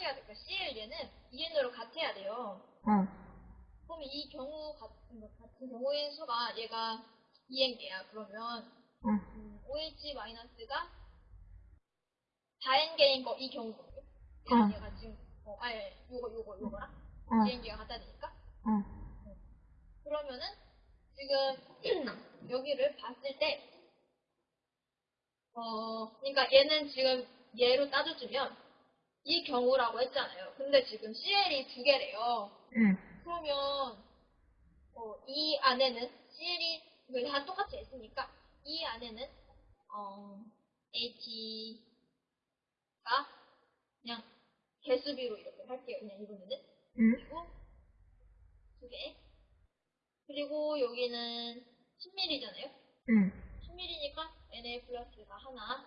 해야 될까? CL 얘는 EN으로 같아야 돼요. 어. 그럼 이 경우 같은, 같은 경우의 수가 얘가 2n개야. 그러면 응. 음, OH-가 4n개인 거 이 경우거든요. 응. 얘가 지금 어, 아니 요거 요거 요거랑 응. 2n개가 같다 되니까 응. 그러면은 지금 여기를 봤을 때 어, 그러니까 얘는 지금 얘로 따져주면 이 경우라고 했잖아요. 근데 지금 CL이 두 개래요. 응. 그러면 어, 이 안에는 CL이 다 똑같이 있으니까 이 안에는 어, H가 그냥 개수비로 이렇게 할게요. 그냥 이번에는 응. 그리고 두 개. 그리고 여기는 10mm잖아요. 응. 10mm니까 Na 플러스가 하나,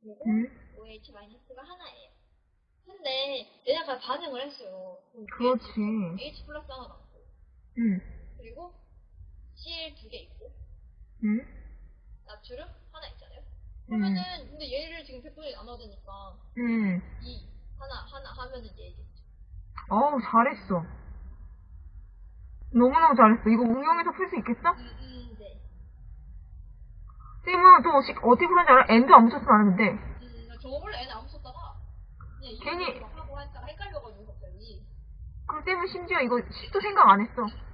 그리고 응. OH 마이너스가 하나예요. 근데 얘네가 반응을 했어요. 그렇지. H 플러스 하나 남고, 응. 그리고 Cl 두 개 있고, 응. 나트륨 하나 있잖아요. 응. 그러면은 근데 얘를 지금 백분이 나눠야 되니까 응. 이 하나 하나 하면은 얘겠죠. 어우, 잘했어. 너무너무 잘했어. 이거 응용해서 풀 수 있겠어? 음, 음, 네. 쌤은 또 시- 어떻게 푸는지 알아? N도 안 붙였으면 안 했는데. 음, 나 저거 원래 애는 안 괜히- 막 하고 하다가 헷갈려가지고 갑자기. 그 쌤은 심지어 이거 10도 생각 안 했어. 음.